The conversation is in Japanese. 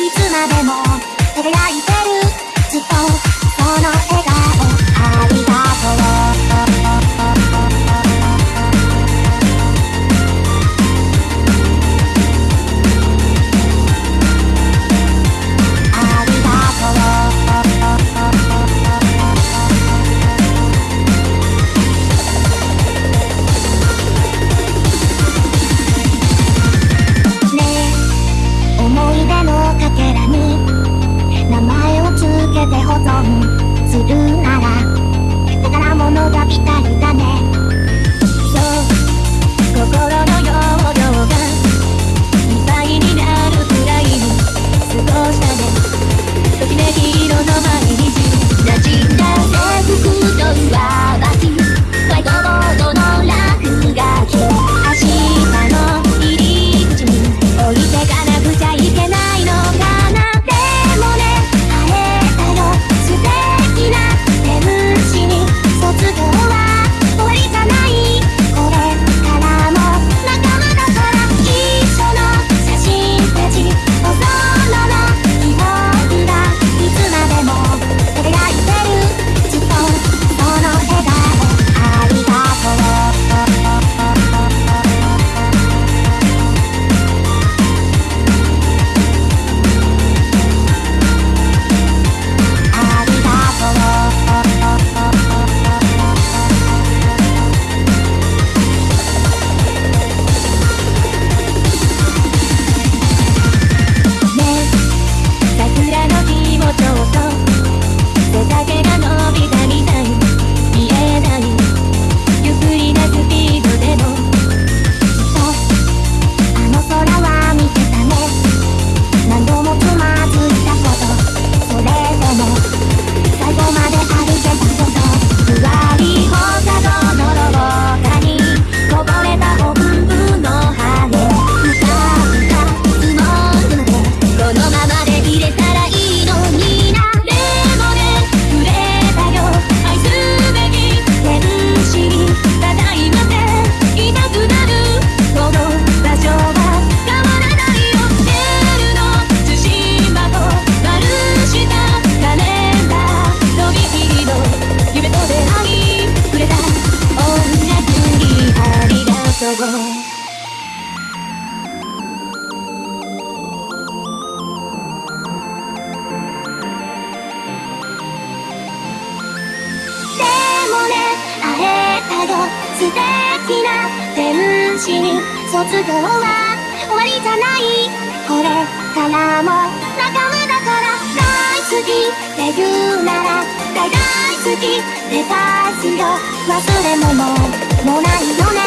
いつまでも輝いてる。ずっとその笑顔ありがとう。存するなら宝物が来たりなど素敵な天使に卒業は終わりじゃないこれからも仲間だから大好き。って言うなら大大好き。デパスよ忘れ物ももないよね。